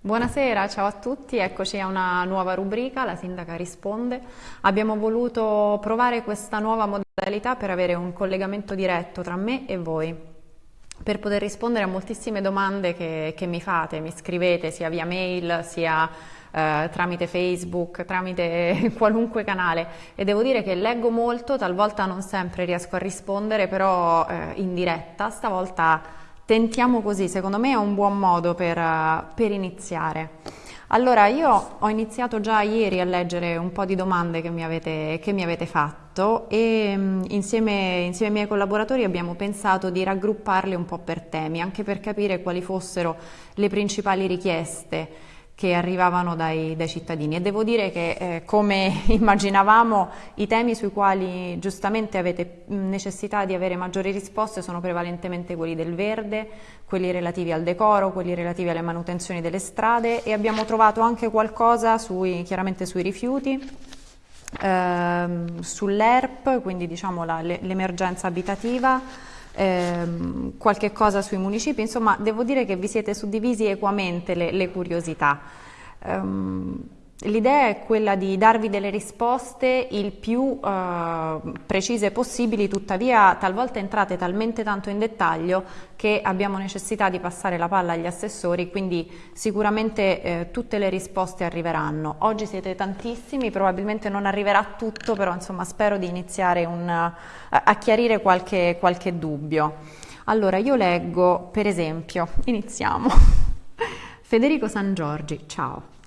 Buonasera, ciao a tutti, eccoci a una nuova rubrica, la sindaca risponde. Abbiamo voluto provare questa nuova modalità per avere un collegamento diretto tra me e voi, per poter rispondere a moltissime domande che, che mi fate, mi scrivete sia via mail sia eh, tramite Facebook, tramite qualunque canale e devo dire che leggo molto, talvolta non sempre riesco a rispondere, però eh, in diretta, stavolta Tentiamo così, secondo me è un buon modo per, per, iniziare. Allora, io ho iniziato già ieri a leggere un po' di domande che mi avete, che mi avete fatto e mm, insieme, insieme ai miei collaboratori abbiamo pensato di raggrupparle un po' per temi, anche per capire quali fossero le principali richieste che arrivavano dai, dai, cittadini. E devo dire che eh, come immaginavamo i temi sui quali giustamente avete necessità di avere maggiori risposte sono prevalentemente quelli del verde, quelli relativi al decoro, quelli relativi alle manutenzioni delle strade. E abbiamo trovato anche qualcosa sui, chiaramente sui rifiuti, ehm, sull'ERP, quindi diciamo l'emergenza abitativa, ehm, qualche cosa sui municipi, insomma devo dire che vi siete suddivisi equamente le, le curiosità. Um, L'idea è quella di darvi delle risposte il più eh, precise possibili, tuttavia talvolta entrate talmente tanto in dettaglio che abbiamo necessità di passare la palla agli assessori, quindi sicuramente eh, tutte le risposte arriveranno. Oggi siete tantissimi, probabilmente non arriverà tutto, però insomma spero di iniziare un, a chiarire qualche, qualche dubbio. Allora io leggo, per esempio, iniziamo. Federico San Giorgi, ciao.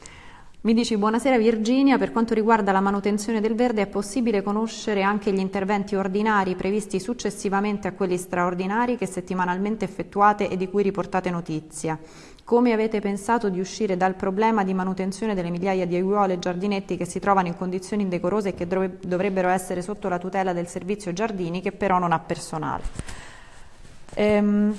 Mi dici buonasera Virginia, per quanto riguarda la manutenzione del verde è possibile conoscere anche gli interventi ordinari previsti successivamente a quelli straordinari che settimanalmente effettuate e di cui riportate notizia? Come avete pensato di uscire dal problema di manutenzione delle migliaia di aiuole e giardinetti che si trovano in condizioni indecorose e che dovrebbero essere sotto la tutela del servizio giardini che però non ha personale? Ehm,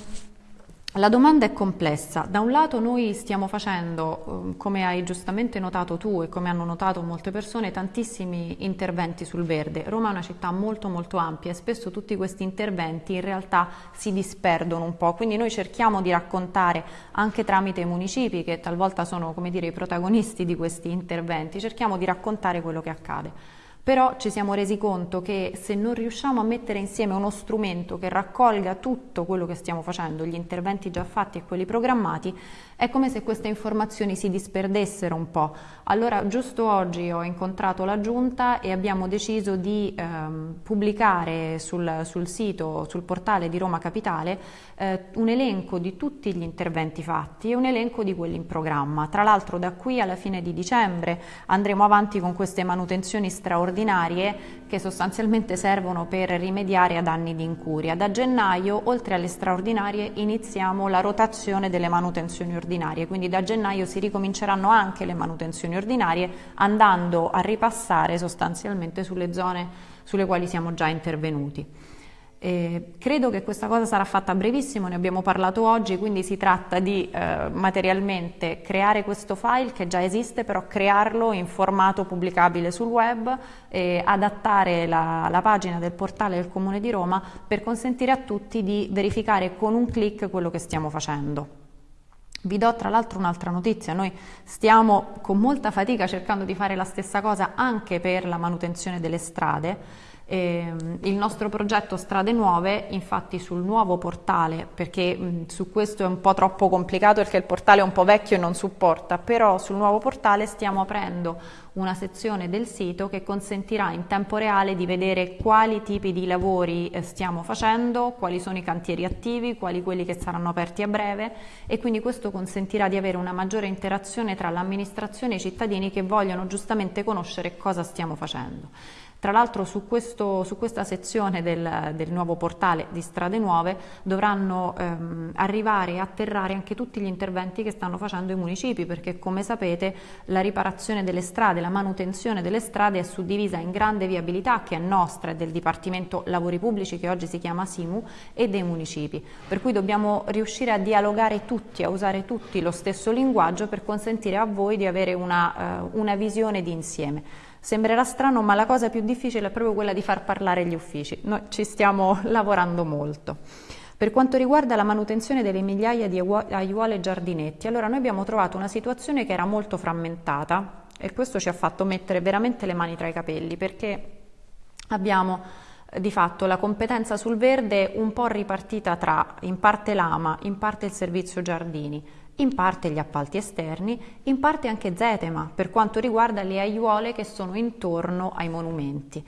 la domanda è complessa. Da un lato noi stiamo facendo, ehm, come hai giustamente notato tu e come hanno notato molte persone, tantissimi interventi sul verde. Roma è una città molto molto ampia e spesso tutti questi interventi in realtà si disperdono un po', quindi noi cerchiamo di raccontare anche tramite i municipi che talvolta sono dire, i protagonisti di questi interventi, cerchiamo di raccontare quello che accade. Però ci siamo resi conto che se non riusciamo a mettere insieme uno strumento che raccolga tutto quello che stiamo facendo, gli interventi già fatti e quelli programmati, è come se queste informazioni si disperdessero un po'. Allora giusto oggi ho incontrato la giunta e abbiamo deciso di ehm, pubblicare sul, sul, sito, sul portale di Roma Capitale, eh, un elenco di tutti gli interventi fatti e un elenco di quelli in programma. Tra l'altro da qui alla fine di dicembre andremo avanti con queste manutenzioni straordinarie che sostanzialmente servono per rimediare a danni di incuria. Da gennaio, oltre alle straordinarie, iniziamo la rotazione delle manutenzioni ordinarie, quindi da gennaio si ricominceranno anche le manutenzioni ordinarie andando a ripassare sostanzialmente sulle zone sulle quali siamo già intervenuti. Eh, credo che questa cosa sarà fatta brevissimo, ne abbiamo parlato oggi, quindi si tratta di eh, materialmente creare questo file che già esiste, però crearlo in formato pubblicabile sul web e adattare la, la pagina del portale del Comune di Roma per consentire a tutti di verificare con un clic quello che stiamo facendo. Vi do tra l'altro un'altra notizia, noi stiamo con molta fatica cercando di fare la stessa cosa anche per la manutenzione delle strade, eh, il nostro progetto Strade Nuove, infatti sul nuovo portale, perché mh, su questo è un po' troppo complicato perché il portale è un po' vecchio e non supporta, però sul nuovo portale stiamo aprendo una sezione del sito che consentirà in tempo reale di vedere quali tipi di lavori eh, stiamo facendo, quali sono i cantieri attivi, quali quelli che saranno aperti a breve e quindi questo consentirà di avere una maggiore interazione tra l'amministrazione e i cittadini che vogliono giustamente conoscere cosa stiamo facendo. Tra l'altro su, su, questa sezione del, del, nuovo portale di Strade Nuove dovranno ehm, arrivare e atterrare anche tutti gli interventi che stanno facendo i municipi perché come sapete la riparazione delle strade, la manutenzione delle strade è suddivisa in grande viabilità che è nostra e del Dipartimento Lavori Pubblici che oggi si chiama SIMU e dei municipi. Per cui dobbiamo riuscire a dialogare tutti, a usare tutti lo stesso linguaggio per consentire a voi di avere una, uh, una visione di insieme. Sembrerà strano, ma la cosa più difficile è proprio quella di far parlare gli uffici. Noi ci stiamo lavorando molto. Per quanto riguarda la manutenzione delle migliaia di aiuole e giardinetti, allora noi abbiamo trovato una situazione che era molto frammentata e questo ci ha fatto mettere veramente le mani tra i capelli perché abbiamo eh, di fatto la competenza sul verde un po' ripartita tra in parte l'AMA, in parte il servizio giardini, in parte gli appalti esterni, in parte anche Zetema per quanto riguarda le aiuole che sono intorno ai monumenti.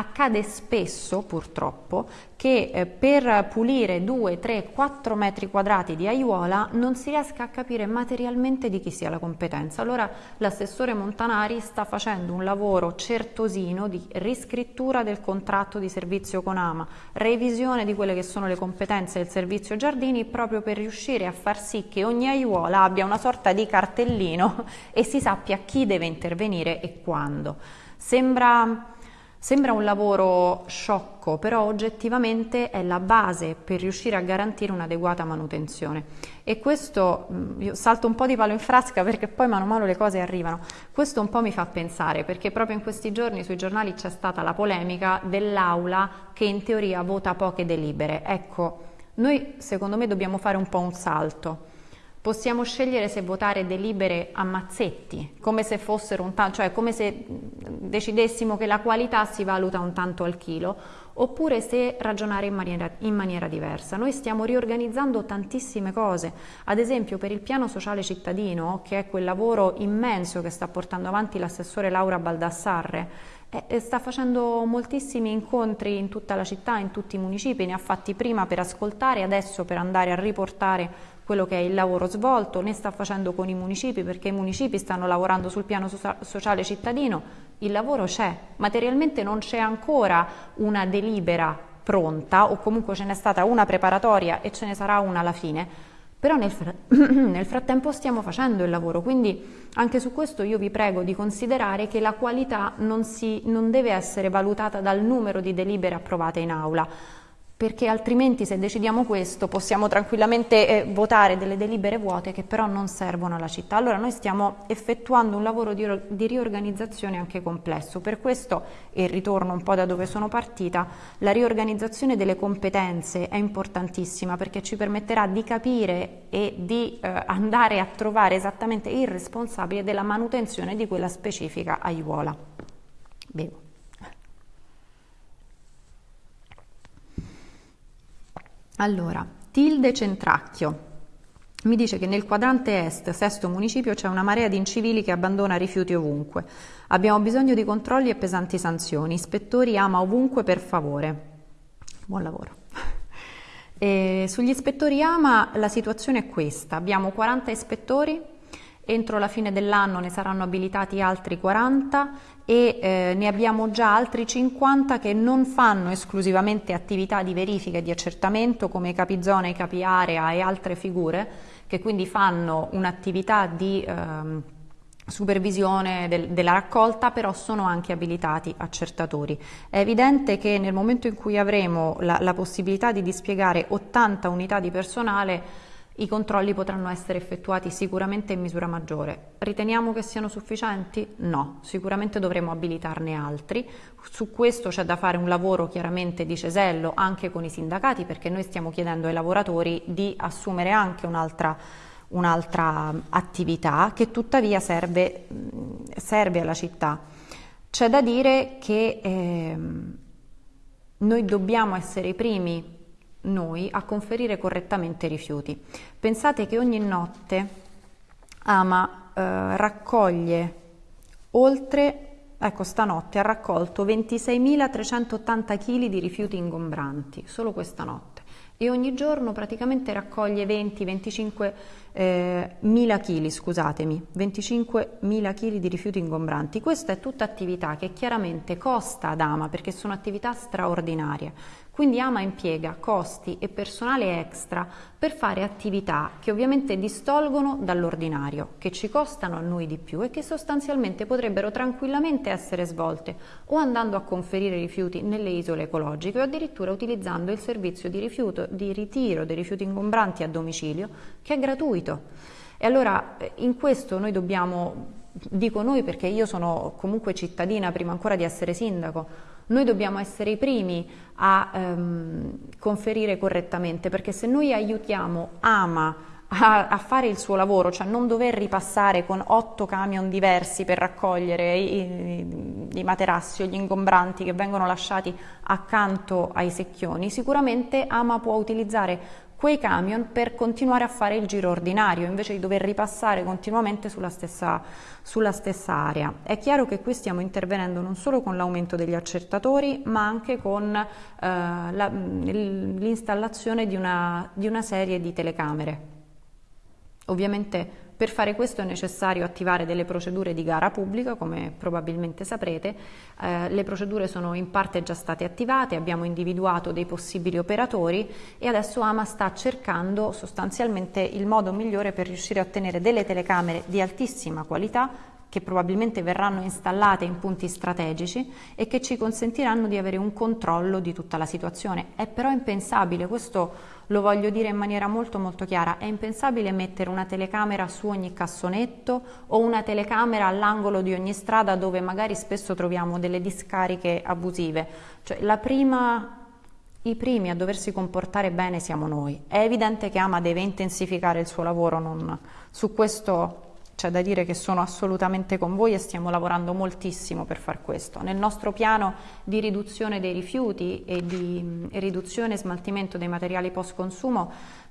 Accade spesso, purtroppo, che eh, per pulire 2, 3, 4 metri quadrati di aiuola non si riesca a capire materialmente di chi sia la competenza. Allora l'assessore Montanari sta facendo un lavoro certosino di riscrittura del contratto di servizio con AMA, revisione di quelle che sono le competenze del servizio giardini proprio per riuscire a far sì che ogni aiuola abbia una sorta di cartellino e si sappia chi deve intervenire e quando. Sembra Sembra un lavoro sciocco, però oggettivamente è la base per riuscire a garantire un'adeguata manutenzione. E questo, mm, io salto un po' di palo in frasca perché poi mano a mano le cose arrivano, questo un po' mi fa pensare perché proprio in questi giorni sui giornali c'è stata la polemica dell'aula che in teoria vota poche delibere. Ecco, noi secondo me dobbiamo fare un po' un salto Possiamo scegliere se votare delibere a mazzetti, come se fossero un tanto, cioè come se decidessimo che la qualità si valuta un tanto al chilo, oppure se ragionare in maniera, in maniera diversa. Noi stiamo riorganizzando tantissime cose, ad esempio per il piano sociale cittadino, che è quel lavoro immenso che sta portando avanti l'assessore Laura Baldassarre, sta facendo moltissimi incontri in tutta la città, in tutti i municipi, ne ha fatti prima per ascoltare, adesso per andare a riportare quello che è il lavoro svolto, ne sta facendo con i municipi perché i municipi stanno lavorando sul piano sociale cittadino, il lavoro c'è, materialmente non c'è ancora una delibera pronta o comunque ce n'è stata una preparatoria e ce ne sarà una alla fine, però nel, fr nel, frattempo stiamo facendo il lavoro, quindi anche su questo io vi prego di considerare che la qualità non, si, non deve essere valutata dal numero di delibere approvate in aula, perché altrimenti se decidiamo questo possiamo tranquillamente eh, votare delle delibere vuote che però non servono alla città. Allora noi stiamo effettuando un lavoro di, di riorganizzazione anche complesso, per questo, e ritorno un po' da dove sono partita, la riorganizzazione delle competenze è importantissima perché ci permetterà di capire e di eh, andare a trovare esattamente il responsabile della manutenzione di quella specifica aiuola. Bevo. Allora, Tilde Centracchio mi dice che nel quadrante est, sesto municipio, c'è una marea di incivili che abbandona rifiuti ovunque. Abbiamo bisogno di controlli e pesanti sanzioni. Ispettori ama ovunque per favore. Buon lavoro. E sugli ispettori ama la situazione è questa. Abbiamo 40 ispettori entro la fine dell'anno ne saranno abilitati altri 40 e eh, ne abbiamo già altri 50 che non fanno esclusivamente attività di verifica e di accertamento come capizona, i capi area e altre figure che quindi fanno un'attività di eh, supervisione del, della raccolta però sono anche abilitati accertatori. È evidente che nel momento in cui avremo la, la possibilità di dispiegare 80 unità di personale i controlli potranno essere effettuati sicuramente in misura maggiore. Riteniamo che siano sufficienti? No, sicuramente dovremo abilitarne altri. Su questo c'è da fare un lavoro chiaramente di cesello anche con i sindacati perché noi stiamo chiedendo ai lavoratori di assumere anche un'altra un'altra attività che tuttavia serve, serve, alla città. C'è da dire che eh, noi dobbiamo essere i primi noi a conferire correttamente i rifiuti. Pensate che ogni notte Ama eh, raccoglie oltre, ecco stanotte ha raccolto 26.380 kg di rifiuti ingombranti, solo questa notte, e ogni giorno praticamente raccoglie 20-25 eh, mila scusatemi, 25.000 kg di rifiuti ingombranti. Questa è tutta attività che chiaramente costa ad Ama perché sono attività straordinarie. Quindi Ama impiega costi e personale extra per fare attività che ovviamente distolgono dall'ordinario, che ci costano a noi di più e che sostanzialmente potrebbero tranquillamente essere svolte o andando a conferire rifiuti nelle isole ecologiche o addirittura utilizzando il servizio di, rifiuto, di ritiro dei rifiuti ingombranti a domicilio che è gratuito. E allora eh, in questo noi dobbiamo, dico noi perché io sono comunque cittadina prima ancora di essere sindaco, Noi dobbiamo essere i primi a ehm, conferire correttamente, perché se noi aiutiamo Ama a, a, fare il suo lavoro, cioè non dover ripassare con otto camion diversi per raccogliere i, i, i materassi o gli ingombranti che vengono lasciati accanto ai secchioni, sicuramente Ama può utilizzare quei camion per continuare a fare il giro ordinario invece di dover ripassare continuamente sulla stessa, sulla stessa area. È chiaro che qui stiamo intervenendo non solo con l'aumento degli accertatori ma anche con eh, l'installazione di di una serie di telecamere. Ovviamente per fare questo è necessario attivare delle procedure di gara pubblica, come probabilmente saprete. Eh, le procedure sono in parte già state attivate, abbiamo individuato dei possibili operatori e adesso AMA sta cercando sostanzialmente il modo migliore per riuscire a ottenere delle telecamere di altissima qualità che probabilmente verranno installate in punti strategici e che ci consentiranno di avere un controllo di tutta la situazione. È però impensabile, questo lo voglio dire in maniera molto molto chiara, è impensabile mettere una telecamera su ogni cassonetto o una telecamera all'angolo di ogni strada dove magari spesso troviamo delle discariche abusive. Cioè, prima, i primi a doversi comportare bene siamo noi. È evidente che Ama deve intensificare il suo lavoro, non, su questo c'è da dire che sono assolutamente con voi e stiamo lavorando moltissimo per far questo. Nel nostro piano di riduzione dei rifiuti e di riduzione e smaltimento dei materiali post consumo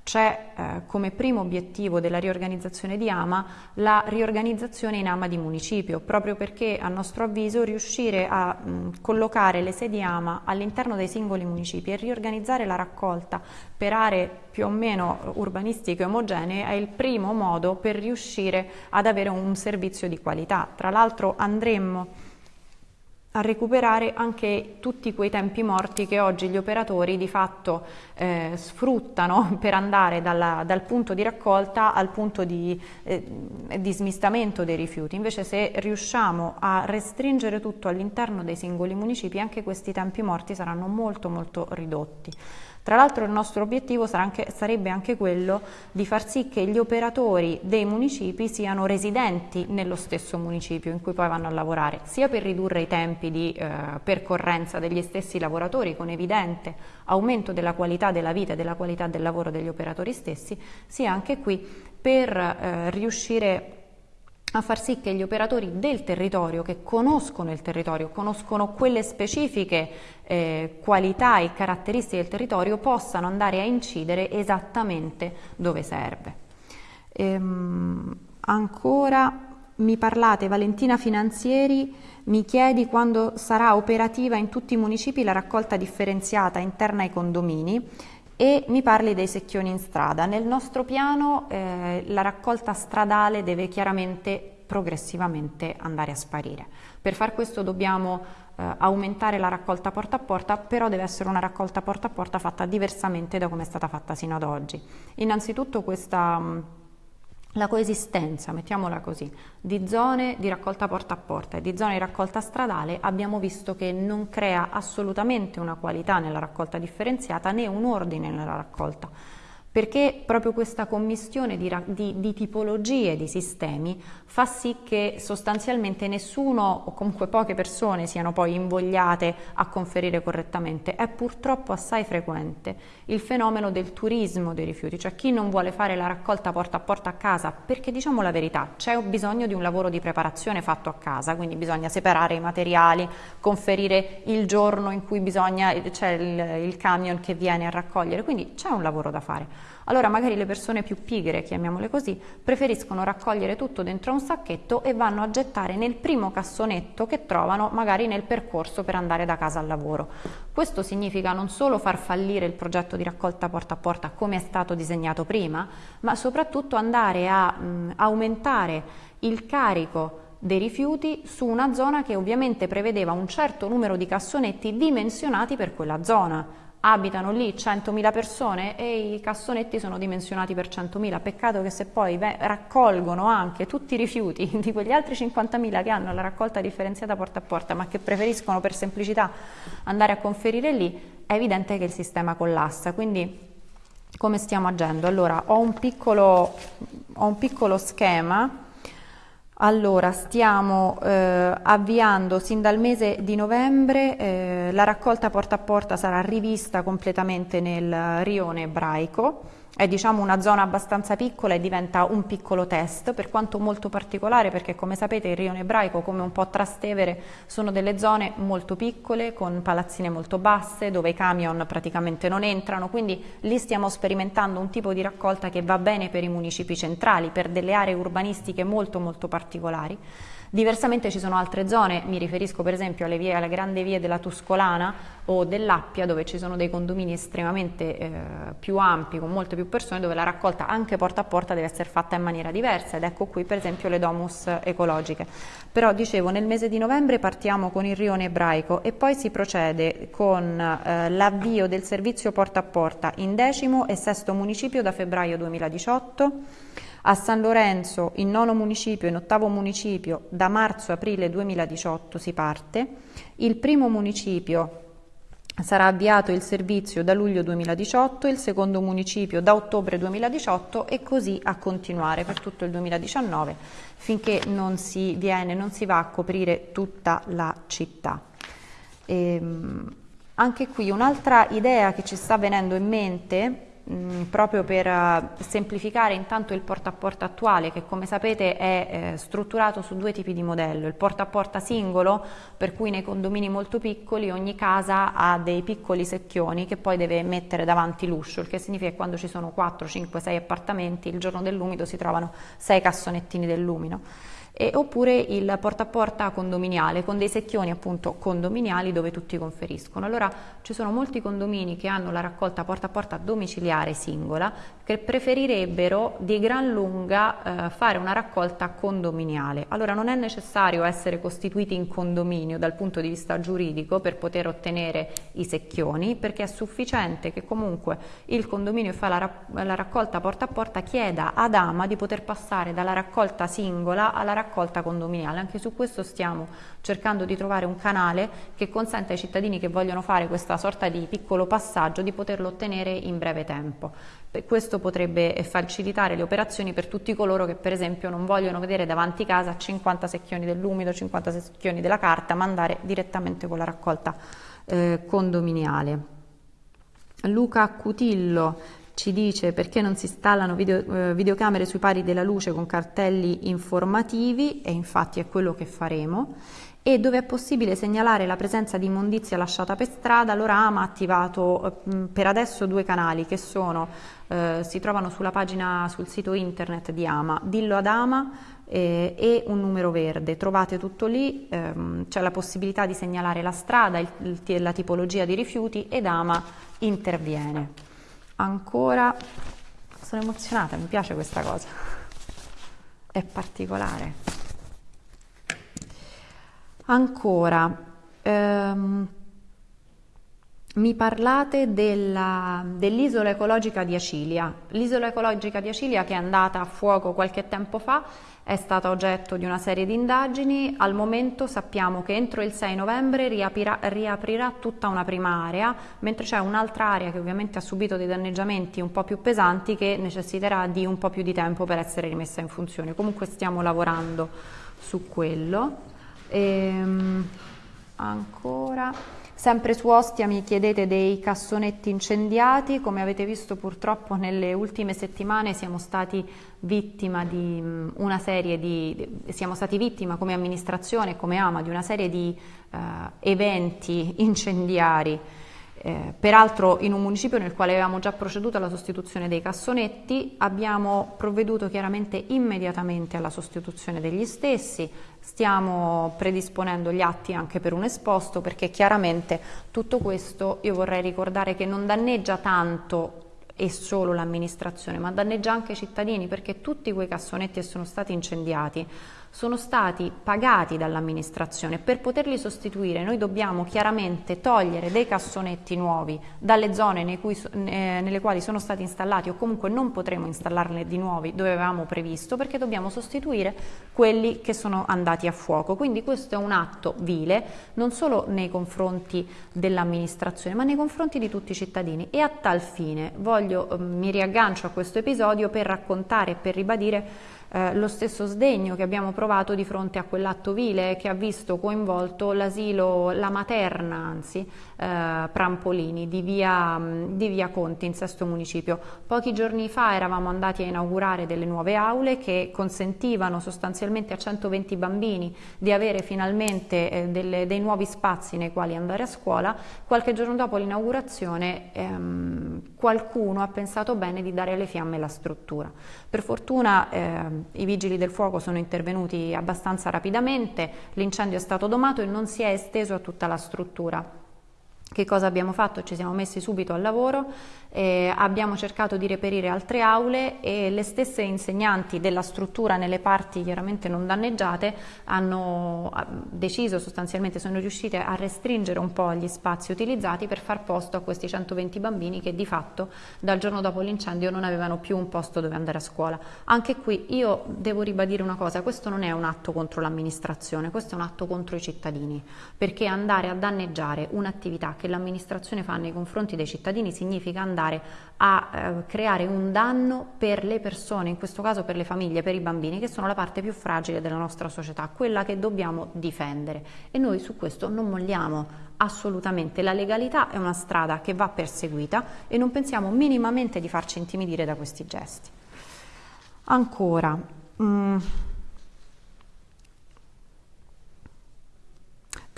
c'è eh, come primo obiettivo della riorganizzazione di AMA la riorganizzazione in AMA di municipio, proprio perché a nostro avviso riuscire a mh, collocare le sedi AMA all'interno dei singoli municipi e riorganizzare la raccolta per aree più o meno urbanistiche omogenee è il primo modo per riuscire ad avere un servizio di qualità. Tra l'altro andremmo a recuperare anche tutti quei tempi morti che oggi gli operatori di fatto eh, sfruttano per andare dalla, dal punto di raccolta al punto di, eh, di smistamento dei rifiuti. Invece se riusciamo a restringere tutto all'interno dei singoli municipi anche questi tempi morti saranno molto molto ridotti. Tra l'altro il nostro obiettivo anche, sarebbe anche quello di far sì che gli operatori dei municipi siano residenti nello stesso municipio in cui poi vanno a lavorare, sia per ridurre i tempi di eh, percorrenza degli stessi lavoratori con evidente aumento della qualità della vita e della qualità del lavoro degli operatori stessi, sia anche qui per eh, riuscire a far sì che gli operatori del territorio, che conoscono il territorio, conoscono quelle specifiche eh, qualità e caratteristiche del territorio, possano andare a incidere esattamente dove serve. Ehm, ancora mi parlate, Valentina Finanzieri, mi chiedi quando sarà operativa in tutti i municipi la raccolta differenziata interna ai condomini e mi parli dei secchioni in strada. Nel nostro piano eh, la raccolta stradale deve chiaramente progressivamente andare a sparire. Per far questo dobbiamo eh, aumentare la raccolta porta a porta, però deve essere una raccolta porta a porta fatta diversamente da come è stata fatta sino ad oggi. Innanzitutto questa la coesistenza, mettiamola così, di zone di raccolta porta a porta e di zone di raccolta stradale abbiamo visto che non crea assolutamente una qualità nella raccolta differenziata né un ordine nella raccolta perché proprio questa commistione di, di, di, tipologie di sistemi fa sì che sostanzialmente nessuno o comunque poche persone siano poi invogliate a conferire correttamente. È purtroppo assai frequente il fenomeno del turismo dei rifiuti, cioè chi non vuole fare la raccolta porta a porta a casa, perché diciamo la verità, c'è bisogno di un lavoro di preparazione fatto a casa, quindi bisogna separare i materiali, conferire il giorno in cui c'è il, il camion che viene a raccogliere, quindi c'è un lavoro da fare. Allora magari le persone più pigre, chiamiamole così, preferiscono raccogliere tutto dentro un sacchetto e vanno a gettare nel primo cassonetto che trovano magari nel percorso per andare da casa al lavoro. Questo significa non solo far fallire il progetto di raccolta porta a porta come è stato disegnato prima, ma soprattutto andare a mh, aumentare il carico dei rifiuti su una zona che ovviamente prevedeva un certo numero di cassonetti dimensionati per quella zona abitano lì 100.000 persone e i cassonetti sono dimensionati per 100.000. Peccato che se poi raccolgono anche tutti i rifiuti di quegli altri 50.000 che hanno la raccolta differenziata porta a porta, ma che preferiscono per semplicità andare a conferire lì, è evidente che il sistema collassa. Quindi come stiamo agendo? Allora, ho un piccolo, ho un piccolo schema Allora, stiamo eh, avviando sin dal mese di novembre, eh, la raccolta porta a porta sarà rivista completamente nel rione ebraico è diciamo una zona abbastanza piccola e diventa un piccolo test, per quanto molto particolare perché come sapete il rione ebraico come un po' Trastevere sono delle zone molto piccole con palazzine molto basse dove i camion praticamente non entrano, quindi lì stiamo sperimentando un tipo di raccolta che va bene per i municipi centrali, per delle aree urbanistiche molto molto particolari. Diversamente ci sono altre zone, mi riferisco per esempio alle, vie, alle grandi vie della Tuscolana o dell'Appia dove ci sono dei condomini estremamente eh, più ampi con molte più persone dove la raccolta anche porta a porta deve essere fatta in maniera diversa ed ecco qui per esempio le domus ecologiche. Però dicevo nel mese di novembre partiamo con il rione ebraico e poi si procede con eh, l'avvio del servizio porta a porta in decimo e sesto municipio da febbraio 2018 a San Lorenzo, in nono municipio e in ottavo municipio, da marzo-aprile 2018 si parte. Il primo municipio sarà avviato il servizio da luglio 2018, il secondo municipio da ottobre 2018 e così a continuare per tutto il 2019 finché non si, viene, non si va a coprire tutta la città. Ehm, anche qui un'altra idea che ci sta venendo in mente proprio per uh, semplificare intanto il porta a porta attuale che come sapete è eh, strutturato su due tipi di modello, il porta a porta singolo per cui nei condomini molto piccoli ogni casa ha dei piccoli secchioni che poi deve mettere davanti l'uscio, il che significa che quando ci sono 4, 5, 6 appartamenti il giorno dell'umido si trovano 6 cassonettini del lumino e, oppure il porta a porta condominiale con dei secchioni appunto condominiali dove tutti conferiscono. Allora ci sono molti condomini che hanno la raccolta porta a porta domiciliare singola che preferirebbero di gran lunga eh, fare una raccolta condominiale. Allora non è necessario essere costituiti in condominio dal punto di vista giuridico per poter ottenere i secchioni perché è sufficiente che comunque il condominio fa la, la raccolta porta a porta chieda ad AMA di poter passare dalla raccolta singola alla raccolta raccolta condominiale. Anche su questo stiamo cercando di trovare un canale che consenta ai cittadini che vogliono fare questa sorta di piccolo passaggio di poterlo ottenere in breve tempo. Questo potrebbe facilitare le operazioni per tutti coloro che per esempio non vogliono vedere davanti casa 50 secchioni dell'umido, 50 secchioni della carta, ma andare direttamente con la raccolta eh, condominiale. Luca Cutillo ci dice perché non si installano video, eh, videocamere sui pari della luce con cartelli informativi e infatti è quello che faremo e dove è possibile segnalare la presenza di immondizia lasciata per strada, l'Orama ha attivato eh, per adesso due canali che sono, eh, si trovano sulla pagina, sul sito internet di Ama, Dillo ad Ama eh, e un numero verde, trovate tutto lì, ehm, c'è la possibilità di segnalare la strada, il, la tipologia di rifiuti ed Ama interviene ancora sono emozionata, mi piace questa cosa, è particolare. Ancora, ehm, mi parlate dell'isola ecologica di Acilia. L'isola ecologica di Acilia che è andata a fuoco qualche tempo fa è stata oggetto di una serie di indagini, al momento sappiamo che entro il 6 novembre riaprirà, riaprirà tutta una prima area, mentre c'è un'altra area che ovviamente ha subito dei danneggiamenti un po' più pesanti che necessiterà di un po' più di tempo per essere rimessa in funzione. Comunque stiamo lavorando su quello. Ehm, ancora... Sempre su Ostia mi chiedete dei cassonetti incendiati, come avete visto purtroppo nelle ultime settimane siamo stati vittima di mm, una serie di, siamo stati vittima come amministrazione, come AMA, di una serie di uh, eventi incendiari eh, peraltro in un municipio nel quale avevamo già proceduto alla sostituzione dei cassonetti, abbiamo provveduto chiaramente immediatamente alla sostituzione degli stessi, stiamo predisponendo gli atti anche per un esposto perché chiaramente tutto questo io vorrei ricordare che non danneggia tanto e solo l'amministrazione, ma danneggia anche i cittadini perché tutti quei cassonetti che sono stati incendiati sono stati pagati dall'amministrazione. Per poterli sostituire noi dobbiamo chiaramente togliere dei cassonetti nuovi dalle zone cui, eh, nelle quali sono stati installati o comunque non potremo installarne di nuovi dove avevamo previsto perché dobbiamo sostituire quelli che sono andati a fuoco. Quindi questo è un atto vile non solo nei confronti dell'amministrazione ma nei confronti di tutti i cittadini e a tal fine voglio, eh, mi riaggancio a questo episodio per raccontare e per ribadire eh, lo stesso sdegno che abbiamo provato di fronte a quell'atto vile che ha visto coinvolto l'asilo, la materna anzi, eh, Prampolini di via, di via Conti in Sesto Municipio. Pochi giorni fa eravamo andati a inaugurare delle nuove aule che consentivano sostanzialmente a 120 bambini di avere finalmente eh, delle, dei nuovi spazi nei quali andare a scuola. Qualche giorno dopo l'inaugurazione ehm, qualcuno ha pensato bene di dare alle fiamme la struttura. Per fortuna eh, i vigili del fuoco sono intervenuti abbastanza rapidamente, l'incendio è stato domato e non si è esteso a tutta la struttura. Che cosa abbiamo fatto? Ci siamo messi subito al lavoro, eh, abbiamo cercato di reperire altre aule e le stesse insegnanti della struttura nelle parti chiaramente non danneggiate hanno deciso sostanzialmente, sono riuscite a restringere un po' gli spazi utilizzati per far posto a questi 120 bambini che di fatto dal giorno dopo l'incendio non avevano più un posto dove andare a scuola. Anche qui io devo ribadire una cosa, questo non è un atto contro l'amministrazione, questo è un atto contro i cittadini, perché andare a danneggiare un'attività che l'amministrazione fa nei confronti dei cittadini significa andare a eh, creare un danno per le persone, in questo caso per le famiglie, per i bambini, che sono la parte più fragile della nostra società, quella che dobbiamo difendere. E noi su questo non molliamo assolutamente. La legalità è una strada che va perseguita e non pensiamo minimamente di farci intimidire da questi gesti. Ancora. Mm.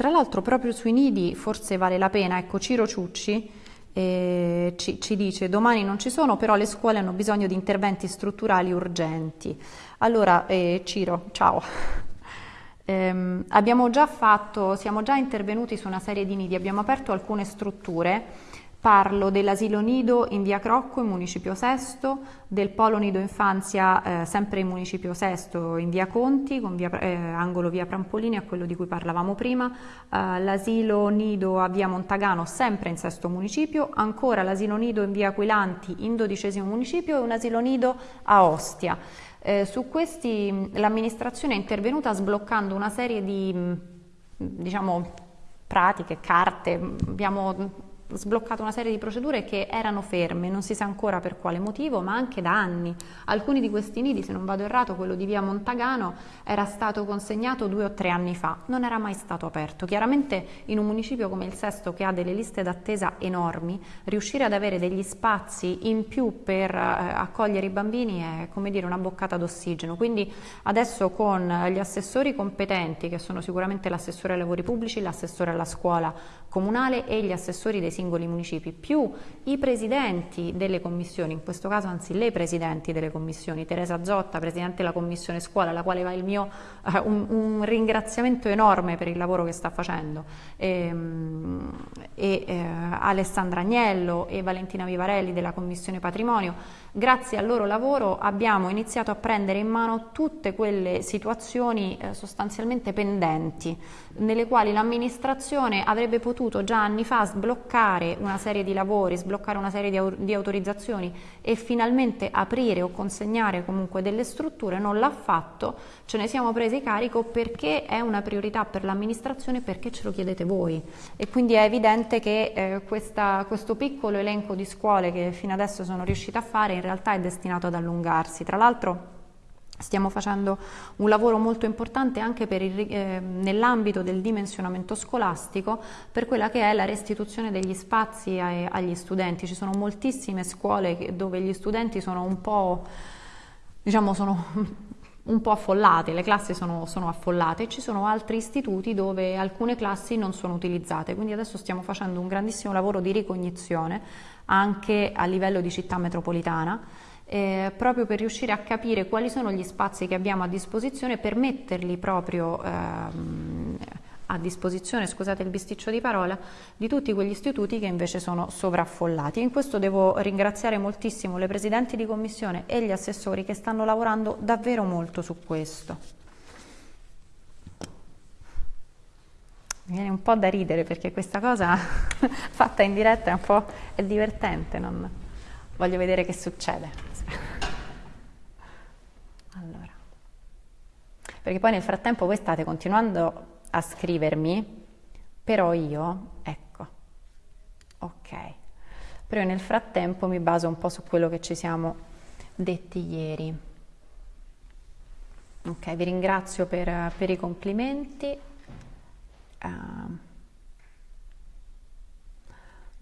Tra l'altro proprio sui nidi forse vale la pena, ecco Ciro Ciucci eh, ci, ci, dice domani non ci sono però le scuole hanno bisogno di interventi strutturali urgenti. Allora eh, Ciro, ciao. Eh, abbiamo già fatto, siamo già intervenuti su una serie di nidi, abbiamo aperto alcune strutture Parlo dell'asilo nido in via Crocco in Municipio Sesto, del polo nido infanzia eh, sempre in Municipio Sesto in via Conti, con via, eh, angolo via Prampolini, a quello di cui parlavamo prima, eh, l'asilo nido a via Montagano sempre in Sesto Municipio, ancora l'asilo nido in via Aquilanti in dodicesimo Municipio e un asilo nido a Ostia. Eh, su questi l'amministrazione è intervenuta sbloccando una serie di diciamo, pratiche, carte, abbiamo sbloccato una serie di procedure che erano ferme, non si sa ancora per quale motivo, ma anche da anni. Alcuni di questi nidi, se non vado errato, quello di via Montagano, era stato consegnato due o tre anni fa, non era mai stato aperto. Chiaramente in un municipio come il Sesto, che ha delle liste d'attesa enormi, riuscire ad avere degli spazi in più per eh, accogliere i bambini è come dire una boccata d'ossigeno. Quindi adesso con gli assessori competenti, che sono sicuramente l'assessore ai lavori pubblici, l'assessore alla scuola comunale e gli assessori dei singoli municipi, più i presidenti delle commissioni, in questo caso anzi le presidenti delle commissioni, Teresa Zotta, presidente della commissione scuola, alla quale va il mio eh, un, un, ringraziamento enorme per il lavoro che sta facendo, ehm, e, e eh, Alessandra Agnello e Valentina Vivarelli della commissione patrimonio, grazie al loro lavoro abbiamo iniziato a prendere in mano tutte quelle situazioni eh, sostanzialmente pendenti, nelle quali l'amministrazione avrebbe potuto già anni fa sbloccare una serie di lavori, sbloccare una serie di, di autorizzazioni e finalmente aprire o consegnare comunque delle strutture, non l'ha fatto, ce ne siamo presi carico perché è una priorità per l'amministrazione, perché ce lo chiedete voi e quindi è evidente che eh, questa, questo piccolo elenco di scuole che fino adesso sono riuscita a fare in realtà è destinato ad allungarsi. Tra l'altro Stiamo facendo un lavoro molto importante anche eh, nell'ambito del dimensionamento scolastico per quella che è la restituzione degli spazi ai, agli studenti. Ci sono moltissime scuole che, dove gli studenti sono un po', diciamo, sono un po' affollate, le classi sono, sono affollate e ci sono altri istituti dove alcune classi non sono utilizzate. Quindi adesso stiamo facendo un grandissimo lavoro di ricognizione anche a livello di città metropolitana eh, proprio per riuscire a capire quali sono gli spazi che abbiamo a disposizione per metterli proprio ehm, a disposizione, scusate il bisticcio di parola, di tutti quegli istituti che invece sono sovraffollati. In questo devo ringraziare moltissimo le presidenti di commissione e gli assessori che stanno lavorando davvero molto su questo. Mi viene un po' da ridere perché questa cosa fatta in diretta è un po' è divertente, non... voglio vedere che succede. Allora. Perché poi nel frattempo voi state continuando a scrivermi, però io, ecco, ok, però nel frattempo mi baso un po' su quello che ci siamo detti ieri. Ok, vi ringrazio per, per i complimenti. Uh,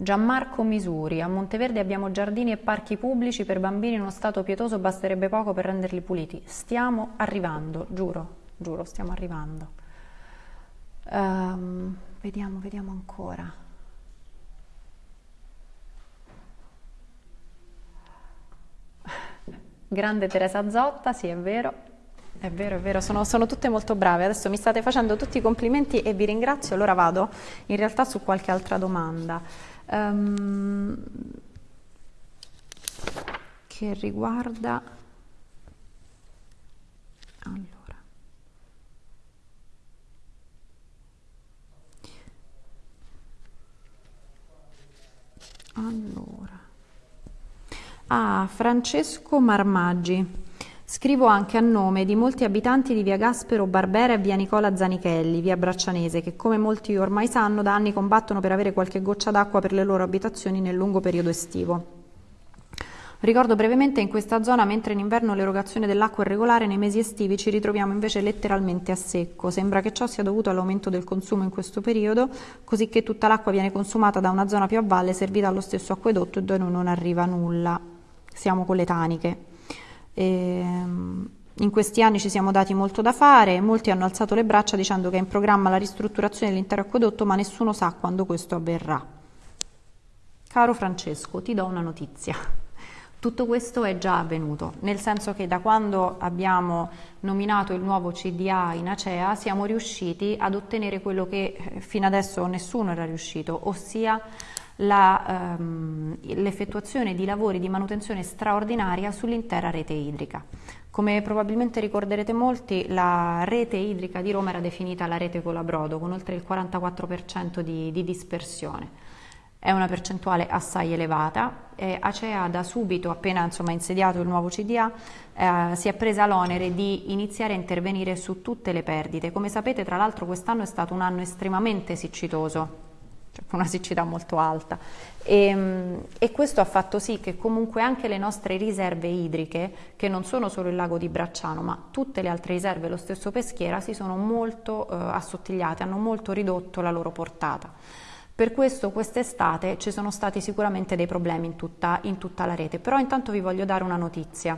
Gianmarco Misuri, a Monteverde abbiamo giardini e parchi pubblici per bambini in uno stato pietoso, basterebbe poco per renderli puliti. Stiamo arrivando, giuro, giuro, stiamo arrivando. Um, vediamo, vediamo ancora. Grande Teresa Zotta, sì è vero. È vero, è vero, sono, sono, tutte molto brave. Adesso mi state facendo tutti i complimenti e vi ringrazio. Allora vado in realtà su qualche altra domanda. Um, che riguarda... Allora. Allora. Ah, Francesco Marmaggi. Scrivo anche a nome di molti abitanti di via Gaspero Barbera e via Nicola Zanichelli, via Braccianese, che come molti ormai sanno da anni combattono per avere qualche goccia d'acqua per le loro abitazioni nel lungo periodo estivo. Ricordo brevemente in questa zona, mentre in inverno l'erogazione dell'acqua è regolare, nei mesi estivi ci ritroviamo invece letteralmente a secco. Sembra che ciò sia dovuto all'aumento del consumo in questo periodo, così che tutta l'acqua viene consumata da una zona più a valle servita allo stesso acquedotto e da noi non arriva nulla. Siamo con le taniche. Ehm, in questi anni ci siamo dati molto da fare, molti hanno alzato le braccia dicendo che è in programma la ristrutturazione dell'intero acquedotto, ma nessuno sa quando questo avverrà. Caro Francesco, ti do una notizia. Tutto questo è già avvenuto, nel senso che da quando abbiamo nominato il nuovo CDA in Acea siamo riusciti ad ottenere quello che eh, fino adesso nessuno era riuscito, ossia ehm, l'effettuazione di lavori di manutenzione straordinaria sull'intera rete idrica. Come probabilmente ricorderete molti, la rete idrica di Roma era definita la rete Colabrodo, con oltre il 44% di, di dispersione. È una percentuale assai elevata e Acea da subito, appena insomma, insediato il nuovo CDA, eh, si è presa l'onere di iniziare a intervenire su tutte le perdite. Come sapete, tra l'altro quest'anno è stato un anno estremamente siccitoso, una siccità molto alta e, ehm, e, questo ha fatto sì che comunque anche le nostre riserve idriche, che non sono solo il lago di Bracciano ma tutte le altre riserve, lo stesso Peschiera, si sono molto eh, assottigliate, hanno molto ridotto la loro portata. Per questo quest'estate ci sono stati sicuramente dei problemi in tutta, in tutta la rete, però intanto vi voglio dare una notizia.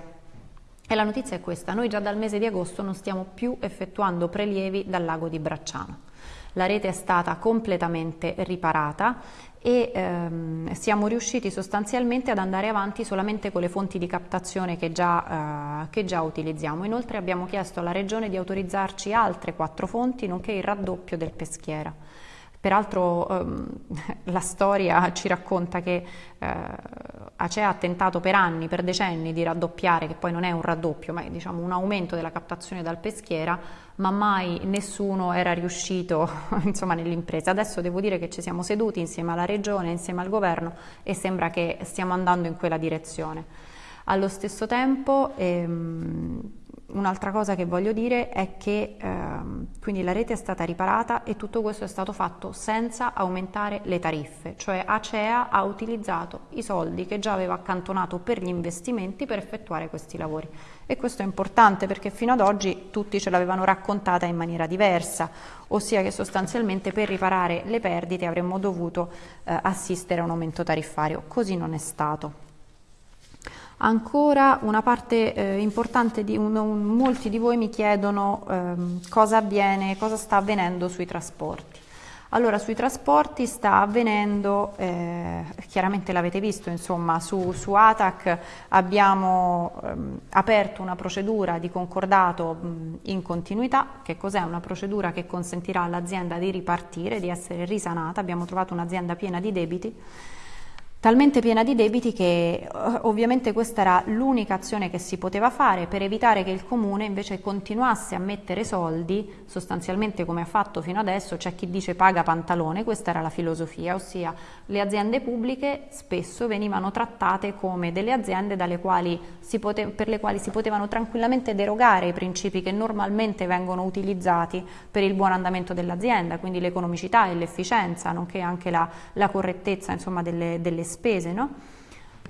E la notizia è questa, noi già dal mese di agosto non stiamo più effettuando prelievi dal lago di Bracciano la rete è stata completamente riparata e ehm, siamo riusciti sostanzialmente ad andare avanti solamente con le fonti di captazione che già, eh, che già utilizziamo. Inoltre abbiamo chiesto alla Regione di autorizzarci altre quattro fonti, nonché il raddoppio del peschiera. Peraltro ehm, la storia ci racconta che eh, Acea ha tentato per anni, per decenni di raddoppiare, che poi non è un raddoppio, ma è diciamo, un aumento della captazione dal peschiera, ma mai nessuno era riuscito nell'impresa. Adesso devo dire che ci siamo seduti insieme alla Regione, insieme al Governo e sembra che stiamo andando in quella direzione. Allo stesso tempo ehm, Un'altra cosa che voglio dire è che ehm, quindi la rete è stata riparata e tutto questo è stato fatto senza aumentare le tariffe, cioè Acea ha utilizzato i soldi che già aveva accantonato per gli investimenti per effettuare questi lavori. E questo è importante perché fino ad oggi tutti ce l'avevano raccontata in maniera diversa, ossia che sostanzialmente per riparare le perdite avremmo dovuto eh, assistere a un aumento tariffario. Così non è stato. Ancora una parte eh, importante di un, un, molti di voi mi chiedono ehm, cosa avviene, cosa sta avvenendo sui trasporti. Allora, sui trasporti sta avvenendo, eh, chiaramente l'avete visto, insomma, su, su ATAC abbiamo ehm, aperto una procedura di concordato mh, in continuità. Che cos'è? Una procedura che consentirà all'azienda di ripartire, di essere risanata. Abbiamo trovato un'azienda piena di debiti talmente piena di debiti che eh, ovviamente questa era l'unica azione che si poteva fare per evitare che il comune invece continuasse a mettere soldi, sostanzialmente come ha fatto fino adesso, c'è chi dice paga pantalone, questa era la filosofia, ossia le aziende pubbliche spesso venivano trattate come delle aziende quali per le quali si potevano tranquillamente derogare i principi che normalmente vengono utilizzati per il buon andamento dell'azienda, quindi l'economicità e l'efficienza, nonché anche la, la correttezza insomma, delle, delle spese, no?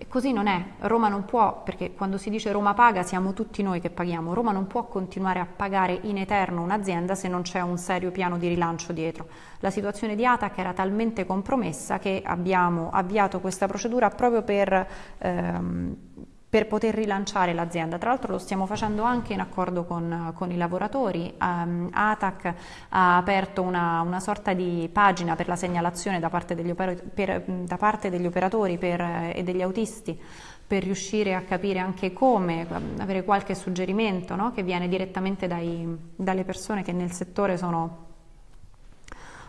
E così non è. Roma non può, perché quando si dice Roma paga siamo tutti noi che paghiamo. Roma non può continuare a pagare in eterno un'azienda se non c'è un serio piano di rilancio dietro. La situazione di Atac era talmente compromessa che abbiamo avviato questa procedura proprio per... Ehm, per poter rilanciare l'azienda. Tra l'altro lo stiamo facendo anche in accordo con, con i lavoratori. Um, ATAC ha aperto una, una, sorta di pagina per la segnalazione da parte degli, per, da parte degli operatori per, e degli autisti per riuscire a capire anche come, avere qualche suggerimento no? che viene direttamente dai, dalle persone che nel settore sono